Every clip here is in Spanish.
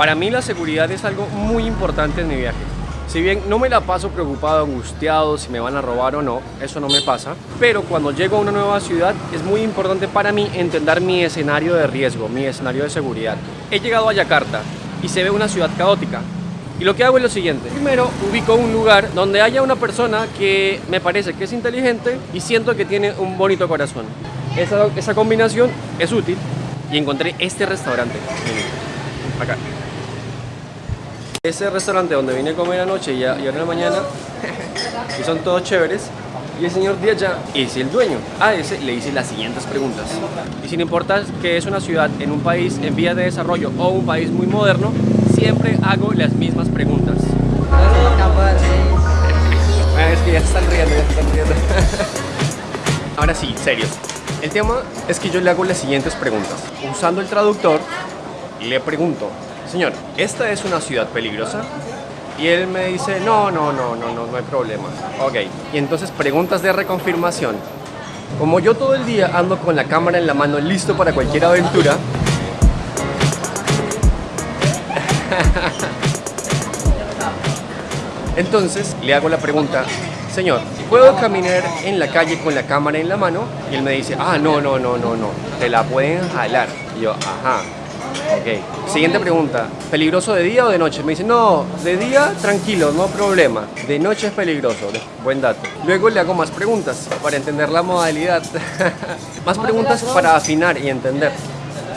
Para mí la seguridad es algo muy importante en mi viaje. Si bien no me la paso preocupado, angustiado si me van a robar o no, eso no me pasa, pero cuando llego a una nueva ciudad es muy importante para mí entender mi escenario de riesgo, mi escenario de seguridad. He llegado a Yakarta y se ve una ciudad caótica, y lo que hago es lo siguiente. Primero ubico un lugar donde haya una persona que me parece que es inteligente y siento que tiene un bonito corazón. Esa, esa combinación es útil y encontré este restaurante. Acá. Ese restaurante donde vine a comer anoche y, a- ahora en la mañana, y son todos chéveres, y el señor de allá es el dueño. A ese le hice las siguientes preguntas. Y sin importar que es una ciudad en un país en vía de desarrollo o un país muy moderno, siempre hago las mismas preguntas. Ah, es que ya están riendo, ya están riendo. Ahora sí, serios. El tema es que yo le hago las siguientes preguntas. Usando el traductor, le pregunto, señor, ¿esta es una ciudad peligrosa? Y él me dice, no, no, no, no, no, no hay problema. Ok. Y entonces preguntas de reconfirmación. Como yo todo el día ando con la cámara en la mano listo para cualquier aventura, Entonces le hago la pregunta, señor, ¿puedo caminar en la calle con la cámara en la mano? Y él me dice, ah, no, no, no, no, no, te la pueden jalar. Y yo, ajá, ok. Siguiente pregunta, ¿peligroso de día o de noche? Me dice, no, de día tranquilo, no problema, de noche es peligroso, buen dato. Luego le hago más preguntas para entender la modalidad, más preguntas para afinar y entender.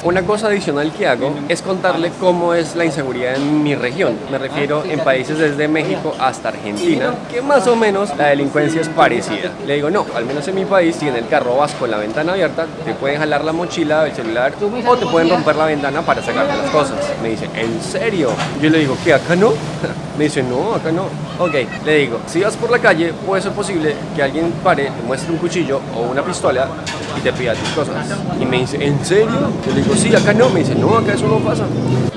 Una cosa adicional que hago es contarle cómo es la inseguridad en mi región. Me refiero en países desde México hasta Argentina, que más o menos la delincuencia es parecida. Le digo, no, al menos en mi país, si en el carro vas con la ventana abierta, te pueden jalar la mochila, el celular, o te pueden romper la ventana para sacarte las cosas. Me dice, ¿en serio? Yo le digo, ¿qué? ¿Acá no? Me dice, no, acá no. Ok, le digo, si vas por la calle, puede ser posible que alguien pare, te muestre un cuchillo o una pistola y te pida tus cosas. Y me dice, ¿en serio? Yo le digo, sí, acá no. Me dice, no, acá eso no pasa.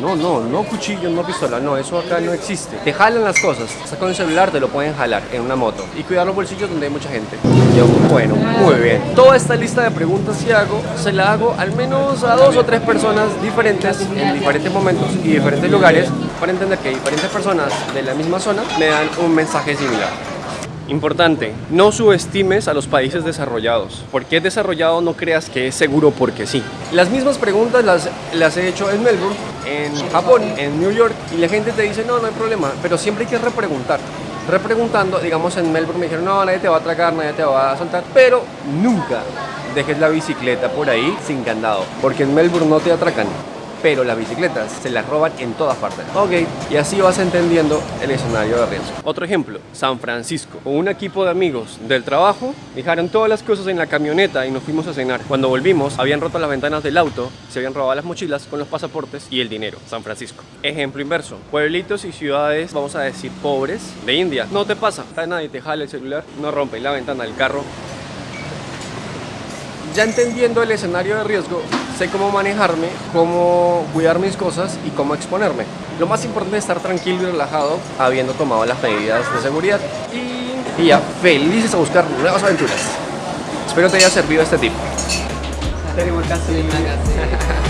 No, no, no cuchillo, no pistola, no, eso acá no existe. Te jalan las cosas, estás con el celular, te lo pueden jalar en una moto. Y cuidar los bolsillos donde hay mucha gente. Yo, bueno, muy bien. Toda esta lista de preguntas que hago, se la hago al menos a dos o tres personas diferentes en diferentes momentos y diferentes lugares para entender que diferentes personas de la misma zona me dan un mensaje similar. Importante, no subestimes a los países desarrollados. Porque es desarrollado no creas que es seguro porque sí. Las mismas preguntas las, las he hecho en Melbourne, en Japón, en New York y la gente te dice no, no hay problema, pero siempre hay que repreguntar. Repreguntando, digamos en Melbourne me dijeron no, nadie te va a atracar, nadie te va a saltar, pero nunca dejes la bicicleta por ahí sin candado, porque en Melbourne no te atracan pero las bicicletas se las roban en todas partes. Ok, y así vas entendiendo el escenario de riesgo. Otro ejemplo, San Francisco. Con un equipo de amigos del trabajo, dejaron todas las cosas en la camioneta y nos fuimos a cenar. Cuando volvimos, habían roto las ventanas del auto, se habían robado las mochilas con los pasaportes y el dinero. San Francisco. Ejemplo inverso, pueblitos y ciudades, vamos a decir, pobres de India. No te pasa, nadie te jala el celular, no rompe la ventana del carro, ya entendiendo el escenario de riesgo, sé cómo manejarme, cómo cuidar mis cosas y cómo exponerme. Lo más importante es estar tranquilo y relajado habiendo tomado las medidas de seguridad y, ya felices a buscar nuevas aventuras. Espero te haya servido este tip. Terima kasih.